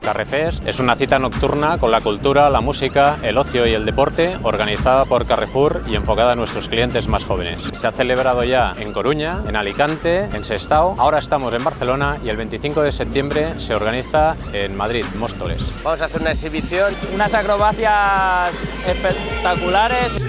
Carrefest es una cita nocturna con la cultura, la música, el ocio y el deporte organizada por Carrefour y enfocada a nuestros clientes más jóvenes. Se ha celebrado ya en Coruña, en Alicante, en Sestao, ahora estamos en Barcelona y el 25 de septiembre se organiza en Madrid, Móstoles. Vamos a hacer una exhibición. Unas acrobacias espectaculares.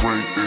great.